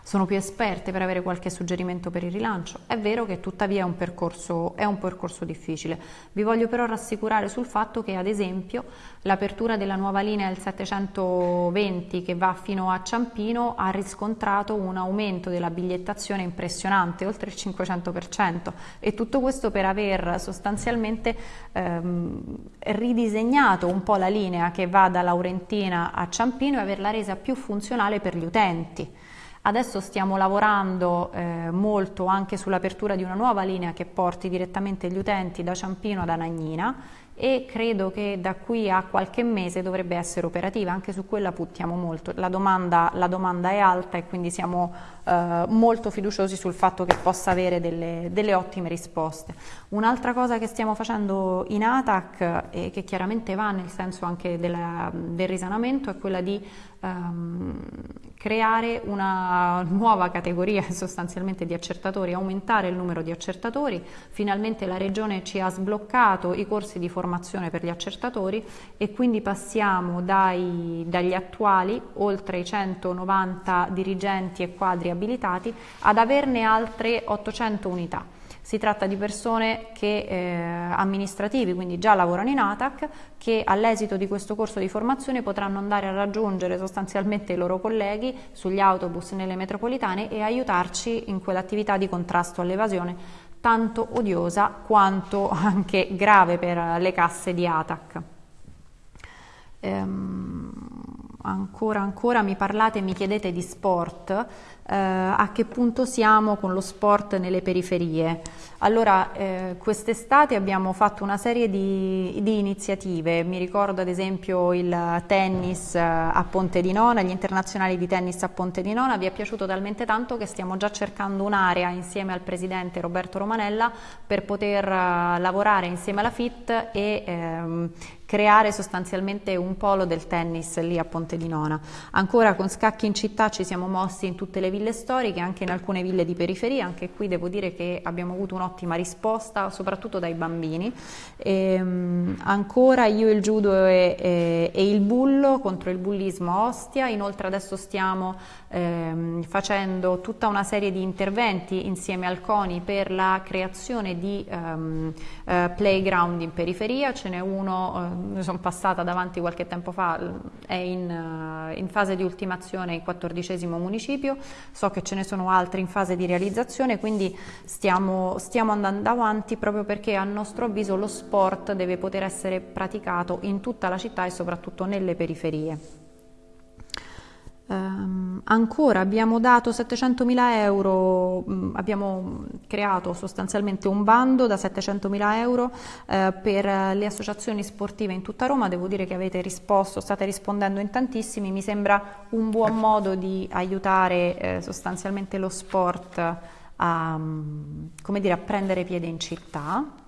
sono più esperte per avere qualche suggerimento per il rilancio. È vero che tuttavia è un percorso, è un percorso difficile. Vi voglio però rassicurare sul fatto che ad esempio l'apertura della nuova linea del 720 che va fino a Ciampino ha riscontrato un aumento della bigliettazione impressionante, oltre il 500% e tutto questo per aver sostanzialmente ehm, ridisegnato un po' la linea che va da Laurentina a Ciampino e averla resa più funzionale per gli utenti. Adesso stiamo lavorando eh, molto anche sull'apertura di una nuova linea che porti direttamente gli utenti da Ciampino ad Anagnina e credo che da qui a qualche mese dovrebbe essere operativa, anche su quella puntiamo molto, la domanda, la domanda è alta e quindi siamo eh, molto fiduciosi sul fatto che possa avere delle, delle ottime risposte. Un'altra cosa che stiamo facendo in ATAC e che chiaramente va nel senso anche della, del risanamento è quella di ehm, creare una nuova categoria sostanzialmente di accertatori, aumentare il numero di accertatori. Finalmente la Regione ci ha sbloccato i corsi di formazione per gli accertatori e quindi passiamo dai, dagli attuali, oltre i 190 dirigenti e quadri abilitati, ad averne altre 800 unità. Si tratta di persone che, eh, amministrativi, quindi già lavorano in ATAC, che all'esito di questo corso di formazione potranno andare a raggiungere sostanzialmente i loro colleghi sugli autobus nelle metropolitane e aiutarci in quell'attività di contrasto all'evasione tanto odiosa quanto anche grave per le casse di ATAC. Ehm, ancora, ancora mi parlate, mi chiedete di sport eh, a che punto siamo con lo sport nelle periferie. Allora, eh, quest'estate abbiamo fatto una serie di, di, iniziative, mi ricordo ad esempio il tennis eh, a Ponte di Nona, gli internazionali di tennis a Ponte di Nona, vi è piaciuto talmente tanto che stiamo già cercando un'area insieme al presidente Roberto Romanella per poter uh, lavorare insieme alla FIT e ehm, creare sostanzialmente un polo del tennis lì a Ponte di Nona. Ancora con Scacchi in città ci siamo mossi in tutte le ville storiche, anche in alcune ville di periferia, anche qui devo dire che abbiamo avuto un'ottima risposta, soprattutto dai bambini. E, um, ancora io il judo e, e, e, il bullo contro il bullismo a Ostia, inoltre adesso stiamo ehm, facendo tutta una serie di interventi insieme al CONI per la creazione di um, uh, playground in periferia, ce n'è uno, uh, sono passata davanti qualche tempo fa, è in, uh, in fase di ultimazione il quattordicesimo municipio, so che ce ne sono altri in fase di realizzazione, quindi stiamo, stiamo andando avanti proprio perché a nostro avviso lo sport deve poter essere praticato in tutta la città e soprattutto nelle periferie. Um, ancora abbiamo dato 700.000 euro, um, abbiamo creato sostanzialmente un bando da 700.000 euro uh, per le associazioni sportive in tutta Roma, devo dire che avete risposto, state rispondendo in tantissimi, mi sembra un buon modo di aiutare eh, sostanzialmente lo sport a, um, dire, a prendere piede in città.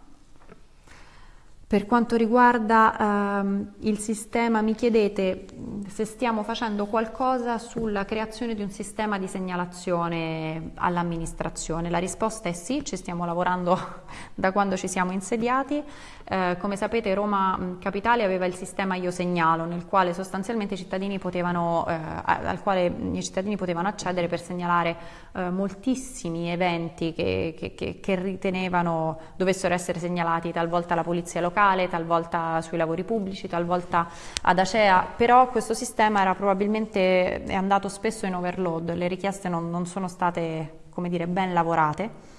Per quanto riguarda ehm, il sistema, mi chiedete se stiamo facendo qualcosa sulla creazione di un sistema di segnalazione all'amministrazione. La risposta è sì, ci stiamo lavorando da quando ci siamo insediati. Eh, come sapete Roma Capitale aveva il sistema Io Segnalo, nel quale sostanzialmente i cittadini potevano, eh, al quale i cittadini potevano accedere per segnalare eh, moltissimi eventi che, che, che, che ritenevano dovessero essere segnalati talvolta alla polizia locale locale, talvolta sui lavori pubblici, talvolta ad Acea, però questo sistema era probabilmente è andato spesso in overload, le richieste non, non sono state come dire, ben lavorate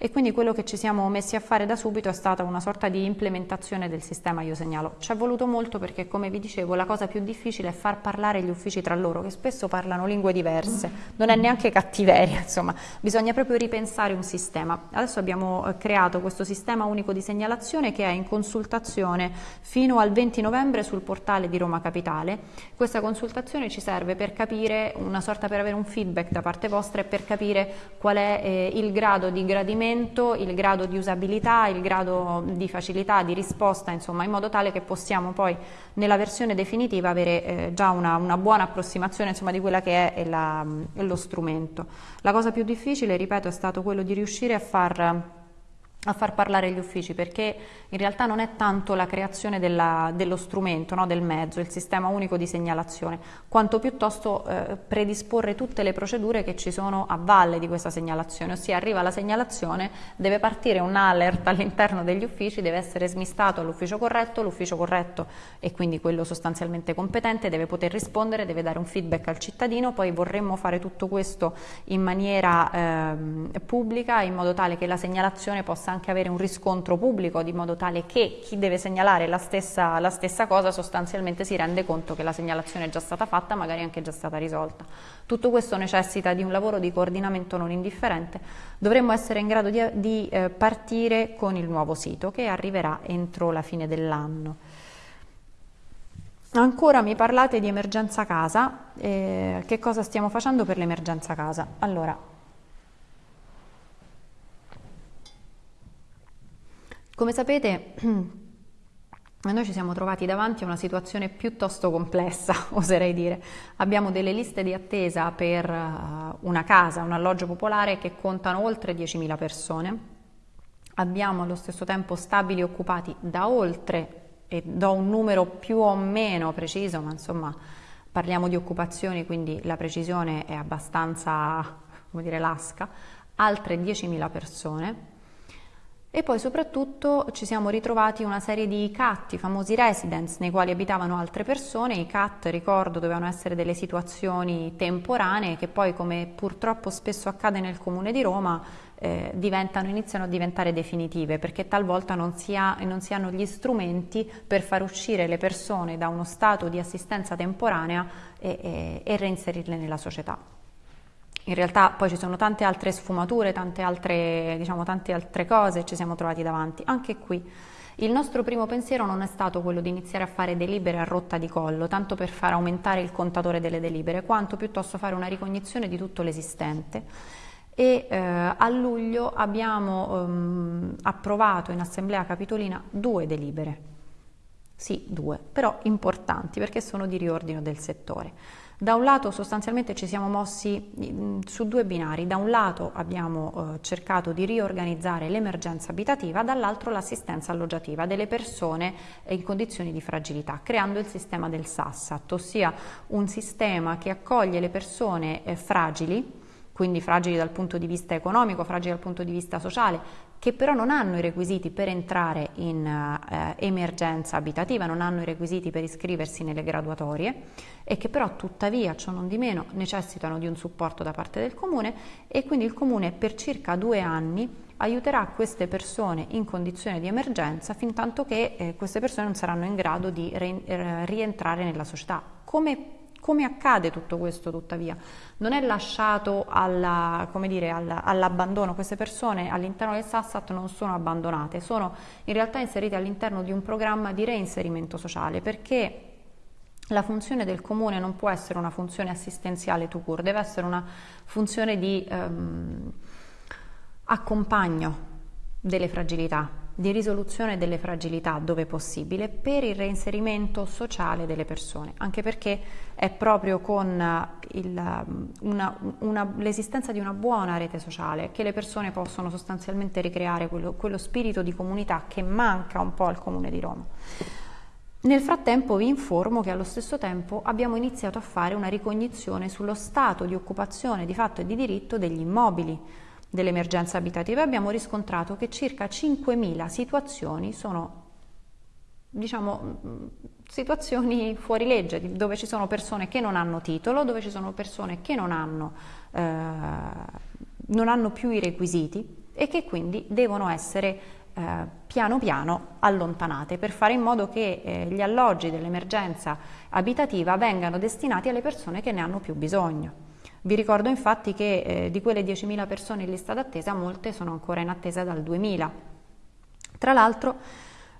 e quindi quello che ci siamo messi a fare da subito è stata una sorta di implementazione del sistema Io Segnalo. Ci è voluto molto perché, come vi dicevo, la cosa più difficile è far parlare gli uffici tra loro, che spesso parlano lingue diverse, non è neanche cattiveria, insomma, bisogna proprio ripensare un sistema. Adesso abbiamo eh, creato questo sistema unico di segnalazione che è in consultazione fino al 20 novembre sul portale di Roma Capitale. Questa consultazione ci serve per capire, una sorta per avere un feedback da parte vostra e per capire qual è eh, il grado di gradimento strumento, il grado di usabilità, il grado di facilità di risposta, insomma, in modo tale che possiamo poi nella versione definitiva avere eh, già una, una, buona approssimazione insomma, di quella che è, la, è lo strumento. La cosa più difficile, ripeto, è stato quello di riuscire a far a far parlare gli uffici perché in realtà non è tanto la creazione della, dello strumento, no, del mezzo, il sistema unico di segnalazione, quanto piuttosto eh, predisporre tutte le procedure che ci sono a valle di questa segnalazione, ossia arriva la segnalazione, deve partire un alert all'interno degli uffici, deve essere smistato all'ufficio corretto, l'ufficio corretto e quindi quello sostanzialmente competente deve poter rispondere, deve dare un feedback al cittadino, poi vorremmo fare tutto questo in maniera eh, pubblica in modo tale che la segnalazione possa possa anche avere un riscontro pubblico di modo tale che chi deve segnalare la stessa, la stessa cosa sostanzialmente si rende conto che la segnalazione è già stata fatta, magari anche già stata risolta. Tutto questo necessita di un lavoro di coordinamento non indifferente. Dovremmo essere in grado di, di eh, partire con il nuovo sito che arriverà entro la fine dell'anno. Ancora mi parlate di emergenza casa, eh, che cosa stiamo facendo per l'emergenza casa? Allora, Come sapete, noi ci siamo trovati davanti a una situazione piuttosto complessa, oserei dire. Abbiamo delle liste di attesa per eh, una casa, un alloggio popolare che contano oltre 10.000 persone. Abbiamo allo stesso tempo stabili occupati da oltre, e do un numero più o meno preciso, ma insomma parliamo di occupazioni, quindi la precisione è abbastanza, come dire, lasca, altre 10.000 persone e poi soprattutto ci siamo ritrovati una serie di CAT, i famosi residence, nei quali abitavano altre persone. I CAT, ricordo, dovevano essere delle situazioni temporanee che poi, come purtroppo spesso accade nel Comune di Roma, eh, iniziano a diventare definitive perché talvolta non si, ha, non si hanno gli strumenti per far uscire le persone da uno stato di assistenza temporanea e, e, e reinserirle nella società. In realtà poi ci sono tante altre sfumature, tante altre, diciamo, tante altre cose ci siamo trovati davanti. Anche qui il nostro primo pensiero non è stato quello di iniziare a fare delibere a rotta di collo, tanto per far aumentare il contatore delle delibere, quanto piuttosto fare una ricognizione di tutto l'esistente. E eh, a luglio abbiamo ehm, approvato in Assemblea Capitolina due delibere. Sì, due, però importanti perché sono di riordino del settore. Da un lato sostanzialmente ci siamo mossi mm, su due binari, da un lato abbiamo eh, cercato di riorganizzare l'emergenza abitativa, dall'altro l'assistenza alloggiativa delle persone in condizioni di fragilità, creando il sistema del SASSAT, ossia un sistema che accoglie le persone eh, fragili, quindi fragili dal punto di vista economico, fragili dal punto di vista sociale, che però non hanno i requisiti per entrare in eh, emergenza abitativa, non hanno i requisiti per iscriversi nelle graduatorie e che però tuttavia, ciò non di meno, necessitano di un supporto da parte del Comune e quindi il Comune per circa due anni aiuterà queste persone in condizione di emergenza fin tanto che eh, queste persone non saranno in grado di eh, rientrare nella società. Come come accade tutto questo tuttavia? Non è lasciato all'abbandono, queste persone all'interno del Sassat non sono abbandonate, sono in realtà inserite all'interno di un programma di reinserimento sociale perché la funzione del comune non può essere una funzione assistenziale to cure, deve essere una funzione di ehm, accompagno delle fragilità, di risoluzione delle fragilità dove possibile per il reinserimento sociale delle persone, anche perché è proprio con l'esistenza di una buona rete sociale che le persone possono sostanzialmente ricreare quello, quello spirito di comunità che manca un po' al Comune di Roma. Nel frattempo vi informo che allo stesso tempo abbiamo iniziato a fare una ricognizione sullo stato di occupazione di fatto e di diritto degli immobili dell'emergenza abitativa abbiamo riscontrato che circa 5.000 situazioni sono diciamo situazioni fuori legge dove ci sono persone che non hanno titolo, dove ci sono persone che non hanno, eh, non hanno più i requisiti e che quindi devono essere eh, piano piano allontanate per fare in modo che eh, gli alloggi dell'emergenza abitativa vengano destinati alle persone che ne hanno più bisogno. Vi ricordo infatti che eh, di quelle 10.000 persone in lista d'attesa, molte sono ancora in attesa dal 2000. Tra l'altro,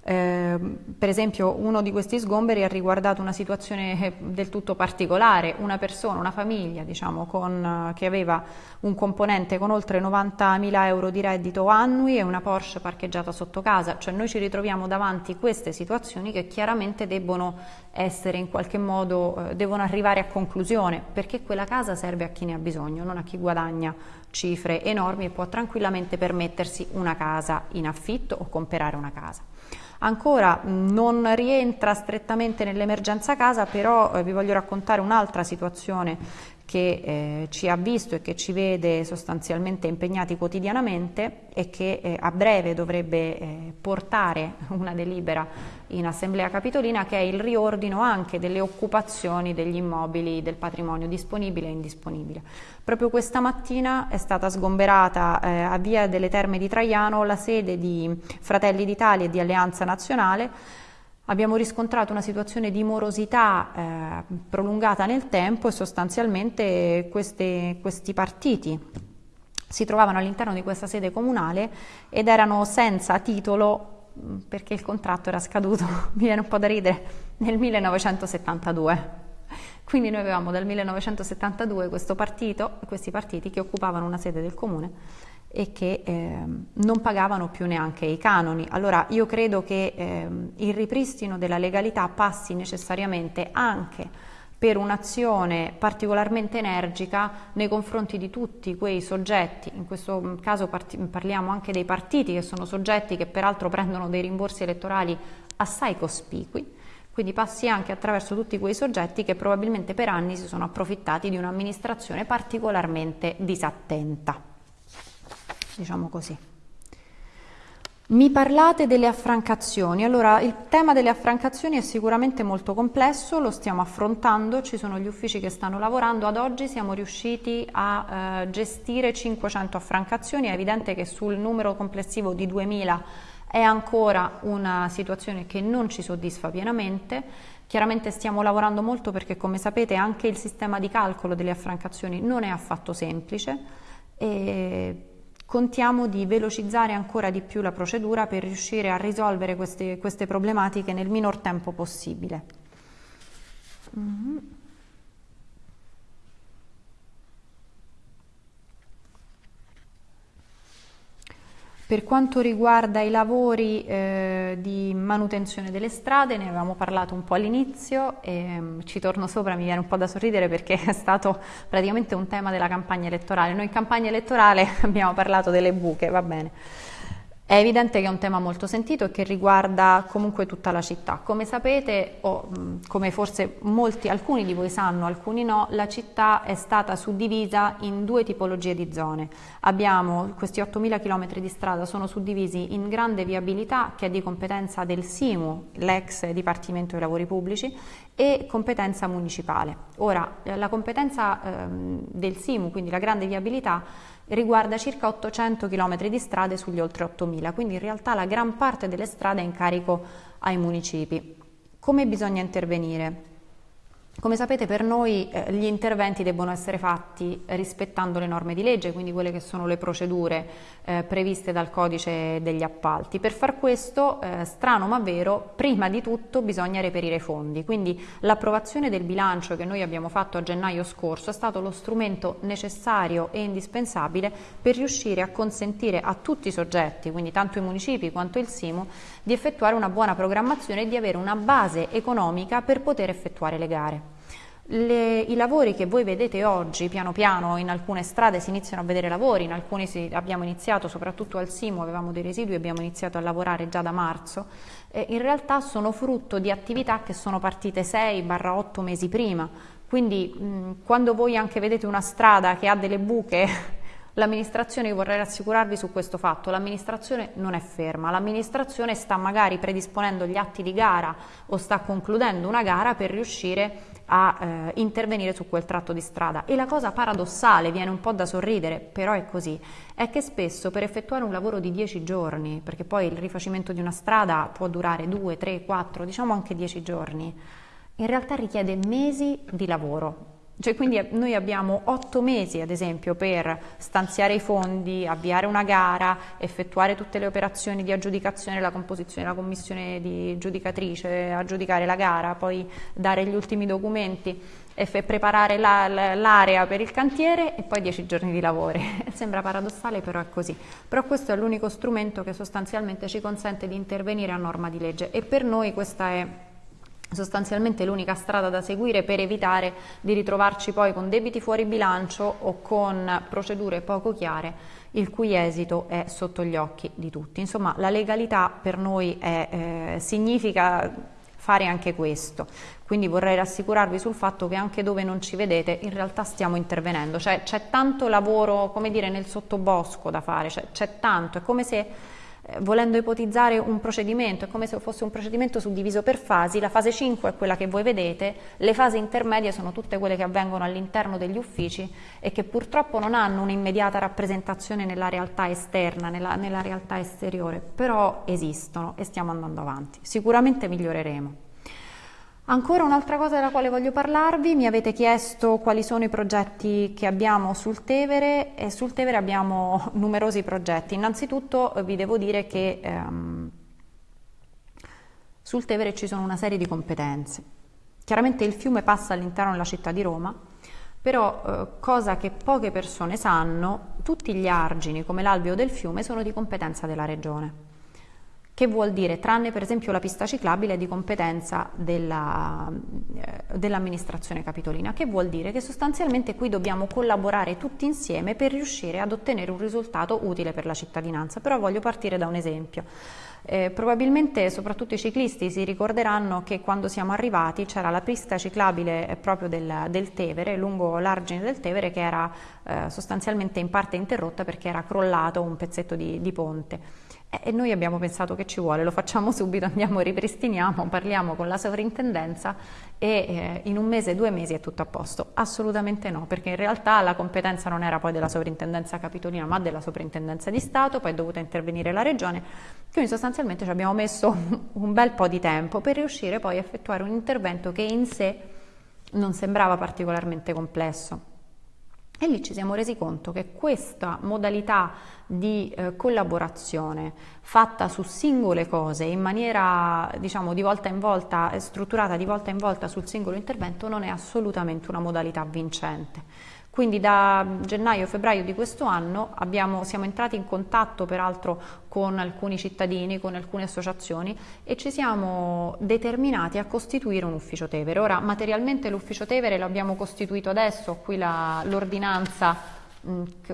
eh, per esempio uno di questi sgomberi ha riguardato una situazione eh, del tutto particolare, una persona, una famiglia diciamo, con, che aveva un componente con oltre 90.000 euro di reddito annui e una Porsche parcheggiata sotto casa, cioè noi ci ritroviamo davanti queste situazioni che chiaramente debbono essere in qualche modo, eh, devono arrivare a conclusione perché quella casa serve a chi ne ha bisogno, non a chi guadagna cifre enormi e può tranquillamente permettersi una casa in affitto o comprare una casa. Ancora non rientra strettamente nell'emergenza casa, però eh, vi voglio raccontare un'altra situazione che eh, ci ha visto e che ci vede sostanzialmente impegnati quotidianamente e che eh, a breve dovrebbe eh, portare una delibera in Assemblea Capitolina che è il riordino anche delle occupazioni degli immobili del patrimonio disponibile e indisponibile. Proprio questa mattina è stata sgomberata eh, a Via delle Terme di Traiano la sede di Fratelli d'Italia e di Alleanza Nazionale abbiamo riscontrato una situazione di morosità eh, prolungata nel tempo e sostanzialmente queste, questi partiti si trovavano all'interno di questa sede comunale ed erano senza titolo mm, perché il contratto era scaduto, mi viene un po' da ridere, nel 1972. Quindi noi avevamo dal 1972 questo partito, questi partiti che occupavano una sede del comune e che eh, non pagavano più neanche i canoni. Allora io credo che eh, il ripristino della legalità passi necessariamente anche per un'azione particolarmente energica nei confronti di tutti quei soggetti, in questo caso parliamo anche dei partiti che sono soggetti che peraltro prendono dei rimborsi elettorali assai cospicui, quindi passi anche attraverso tutti quei soggetti che probabilmente per anni si sono approfittati di un'amministrazione particolarmente disattenta diciamo così. Mi parlate delle affrancazioni, allora il tema delle affrancazioni è sicuramente molto complesso, lo stiamo affrontando, ci sono gli uffici che stanno lavorando, ad oggi siamo riusciti a eh, gestire 500 affrancazioni, è evidente che sul numero complessivo di 2000 è ancora una situazione che non ci soddisfa pienamente, chiaramente stiamo lavorando molto perché come sapete anche il sistema di calcolo delle affrancazioni non è affatto semplice. E contiamo di velocizzare ancora di più la procedura per riuscire a risolvere queste, queste problematiche nel minor tempo possibile. Mm -hmm. Per quanto riguarda i lavori eh, di manutenzione delle strade, ne avevamo parlato un po' all'inizio e um, ci torno sopra, mi viene un po' da sorridere perché è stato praticamente un tema della campagna elettorale. Noi in campagna elettorale abbiamo parlato delle buche, va bene. È evidente che è un tema molto sentito e che riguarda comunque tutta la città. Come sapete, o come forse molti, alcuni di voi sanno, alcuni no, la città è stata suddivisa in due tipologie di zone. Abbiamo questi 8.000 km di strada, sono suddivisi in grande viabilità che è di competenza del SIMU, l'ex Dipartimento dei Lavori Pubblici, e competenza municipale. Ora, la competenza ehm, del SIMU, quindi la grande viabilità, riguarda circa 800 km di strade sugli oltre 8.000, quindi in realtà la gran parte delle strade è in carico ai municipi. Come bisogna intervenire? Come sapete per noi eh, gli interventi debbono essere fatti rispettando le norme di legge, quindi quelle che sono le procedure eh, previste dal codice degli appalti. Per far questo, eh, strano ma vero, prima di tutto bisogna reperire i fondi, quindi l'approvazione del bilancio che noi abbiamo fatto a gennaio scorso è stato lo strumento necessario e indispensabile per riuscire a consentire a tutti i soggetti, quindi tanto i municipi quanto il SIMU, di effettuare una buona programmazione e di avere una base economica per poter effettuare le gare. Le, I lavori che voi vedete oggi, piano piano in alcune strade si iniziano a vedere lavori, in alcune si, abbiamo iniziato, soprattutto al Simo avevamo dei residui, abbiamo iniziato a lavorare già da marzo, eh, in realtà sono frutto di attività che sono partite 6-8 mesi prima, quindi mh, quando voi anche vedete una strada che ha delle buche L'amministrazione, io vorrei rassicurarvi su questo fatto, l'amministrazione non è ferma, l'amministrazione sta magari predisponendo gli atti di gara o sta concludendo una gara per riuscire a eh, intervenire su quel tratto di strada. E la cosa paradossale, viene un po' da sorridere, però è così, è che spesso per effettuare un lavoro di 10 giorni, perché poi il rifacimento di una strada può durare 2, 3, 4, diciamo anche 10 giorni, in realtà richiede mesi di lavoro. Cioè, quindi noi abbiamo otto mesi, ad esempio, per stanziare i fondi, avviare una gara, effettuare tutte le operazioni di aggiudicazione, la composizione della commissione di giudicatrice, aggiudicare la gara, poi dare gli ultimi documenti preparare la, l'area per il cantiere e poi dieci giorni di lavoro. Sembra paradossale, però è così. Però questo è l'unico strumento che sostanzialmente ci consente di intervenire a norma di legge e per noi questa è sostanzialmente l'unica strada da seguire per evitare di ritrovarci poi con debiti fuori bilancio o con procedure poco chiare il cui esito è sotto gli occhi di tutti. Insomma, la legalità per noi è, eh, significa fare anche questo. Quindi vorrei rassicurarvi sul fatto che anche dove non ci vedete in realtà stiamo intervenendo, cioè c'è tanto lavoro, come dire, nel sottobosco da fare, cioè, c'è tanto, è come se volendo ipotizzare un procedimento, è come se fosse un procedimento suddiviso per fasi, la fase 5 è quella che voi vedete, le fasi intermedie sono tutte quelle che avvengono all'interno degli uffici e che purtroppo non hanno un'immediata rappresentazione nella realtà esterna, nella, nella realtà esteriore, però esistono e stiamo andando avanti. Sicuramente miglioreremo. Ancora un'altra cosa della quale voglio parlarvi, mi avete chiesto quali sono i progetti che abbiamo sul Tevere e sul Tevere abbiamo numerosi progetti. Innanzitutto eh, vi devo dire che ehm, sul Tevere ci sono una serie di competenze. Chiaramente il fiume passa all'interno della città di Roma, però eh, cosa che poche persone sanno, tutti gli argini come l'alveo del fiume sono di competenza della regione che vuol dire, tranne per esempio la pista ciclabile di competenza della, eh, dell'amministrazione capitolina, che vuol dire che sostanzialmente qui dobbiamo collaborare tutti insieme per riuscire ad ottenere un risultato utile per la cittadinanza. Però voglio partire da un esempio. Eh, probabilmente soprattutto i ciclisti si ricorderanno che quando siamo arrivati c'era la pista ciclabile proprio del, del Tevere, lungo l'argine del Tevere, che era eh, sostanzialmente in parte interrotta perché era crollato un pezzetto di, di ponte. E noi abbiamo pensato che ci vuole, lo facciamo subito, andiamo, ripristiniamo, parliamo con la sovrintendenza e eh, in un mese, due mesi è tutto a posto. Assolutamente no, perché in realtà la competenza non era poi della sovrintendenza capitolina, ma della sovrintendenza di Stato, poi è dovuta intervenire la regione, quindi sostanzialmente ci abbiamo messo un bel po' di tempo per riuscire poi a effettuare un intervento che in sé non sembrava particolarmente complesso. E lì ci siamo resi conto che questa modalità di eh, collaborazione fatta su singole cose in maniera diciamo di volta in volta, strutturata di volta in volta sul singolo intervento non è assolutamente una modalità vincente. Quindi da gennaio-febbraio di questo anno abbiamo, siamo entrati in contatto peraltro con alcuni cittadini, con alcune associazioni e ci siamo determinati a costituire un ufficio Tevere. Ora materialmente l'ufficio Tevere l'abbiamo costituito adesso, qui l'ordinanza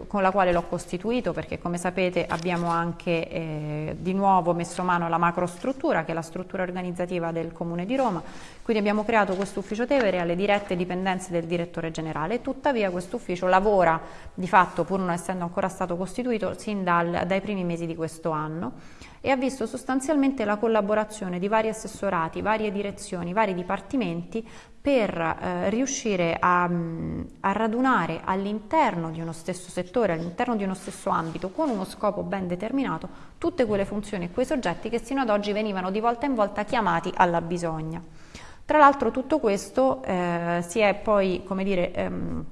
con la quale l'ho costituito perché come sapete abbiamo anche eh, di nuovo messo mano alla macrostruttura che è la struttura organizzativa del Comune di Roma, quindi abbiamo creato questo ufficio Tevere alle dirette dipendenze del direttore generale, tuttavia questo ufficio lavora di fatto pur non essendo ancora stato costituito sin dal, dai primi mesi di questo anno e ha visto sostanzialmente la collaborazione di vari assessorati, varie direzioni, vari dipartimenti per eh, riuscire a, a radunare all'interno di uno stesso settore, all'interno di uno stesso ambito, con uno scopo ben determinato, tutte quelle funzioni e quei soggetti che sino ad oggi venivano di volta in volta chiamati alla bisogna. Tra l'altro tutto questo eh, si è poi, come dire, ehm,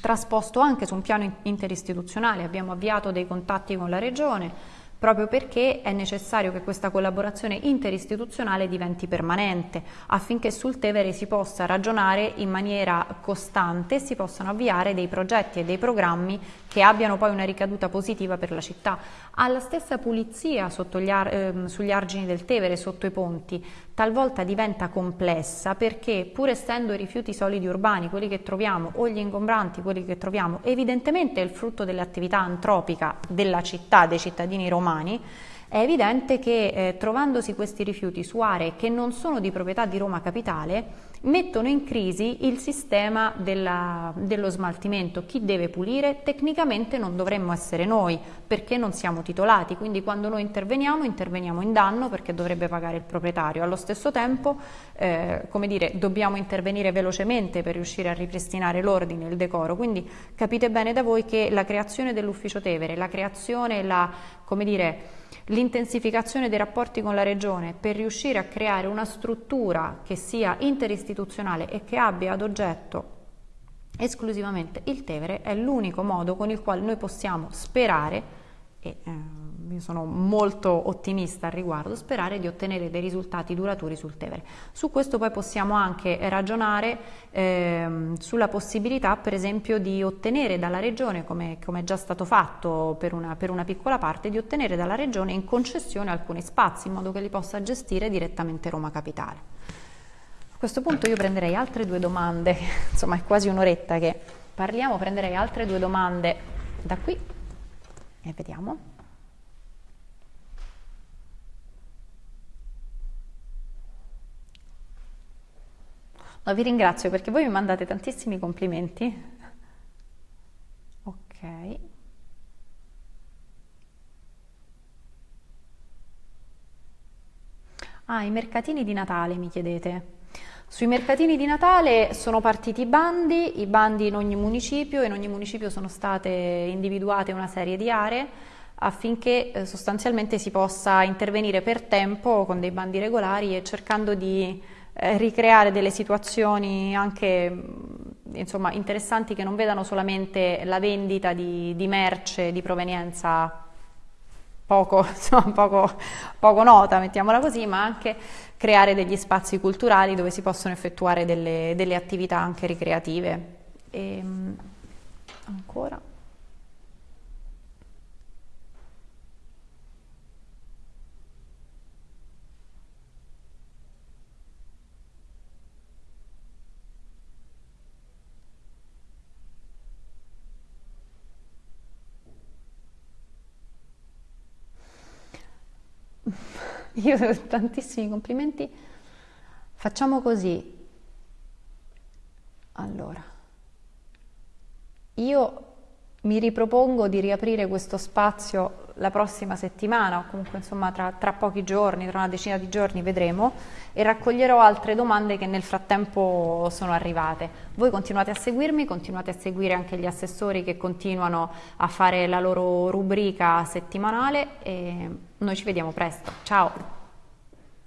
trasposto anche su un piano interistituzionale, abbiamo avviato dei contatti con la Regione, proprio perché è necessario che questa collaborazione interistituzionale diventi permanente affinché sul Tevere si possa ragionare in maniera costante e si possano avviare dei progetti e dei programmi che abbiano poi una ricaduta positiva per la città. Alla stessa pulizia ar eh, sugli argini del Tevere, sotto i ponti, talvolta diventa complessa perché pur essendo i rifiuti solidi urbani, quelli che troviamo, o gli ingombranti, quelli che troviamo, evidentemente è il frutto dell'attività antropica della città, dei cittadini romani, è evidente che eh, trovandosi questi rifiuti su aree che non sono di proprietà di Roma Capitale, mettono in crisi il sistema della, dello smaltimento. Chi deve pulire? Tecnicamente non dovremmo essere noi perché non siamo titolati, quindi quando noi interveniamo interveniamo in danno perché dovrebbe pagare il proprietario. Allo stesso tempo, eh, come dire, dobbiamo intervenire velocemente per riuscire a ripristinare l'ordine il decoro, quindi capite bene da voi che la creazione dell'ufficio Tevere, la creazione, la, come dire, l'intensificazione dei rapporti con la Regione per riuscire a creare una struttura che sia interistituzionale e che abbia ad oggetto esclusivamente il Tevere è l'unico modo con il quale noi possiamo sperare e eh, io sono molto ottimista al riguardo, sperare di ottenere dei risultati duraturi sul Tevere. Su questo poi possiamo anche ragionare eh, sulla possibilità per esempio di ottenere dalla Regione, come, come è già stato fatto per una, per una, piccola parte, di ottenere dalla Regione in concessione alcuni spazi in modo che li possa gestire direttamente Roma Capitale. A questo punto io prenderei altre due domande, insomma è quasi un'oretta che parliamo, prenderei altre due domande da qui e vediamo. No, vi ringrazio perché voi mi mandate tantissimi complimenti. Ok. Ah, i mercatini di Natale mi chiedete. Sui mercatini di Natale sono partiti i bandi, i bandi in ogni municipio, in ogni municipio sono state individuate una serie di aree affinché eh, sostanzialmente si possa intervenire per tempo con dei bandi regolari e cercando di eh, ricreare delle situazioni anche mm, insomma, interessanti che non vedano solamente la vendita di, di merce di provenienza poco, insomma, poco, poco nota, mettiamola così, ma anche creare degli spazi culturali dove si possono effettuare delle, delle attività anche ricreative. E, ehm, ancora. Io tantissimi complimenti. Facciamo così. Allora, io mi ripropongo di riaprire questo spazio la prossima settimana o comunque insomma tra, tra, pochi giorni, tra una decina di giorni vedremo e raccoglierò altre domande che nel frattempo sono arrivate. Voi continuate a seguirmi, continuate a seguire anche gli assessori che continuano a fare la loro rubrica settimanale e noi ci vediamo presto. Ciao!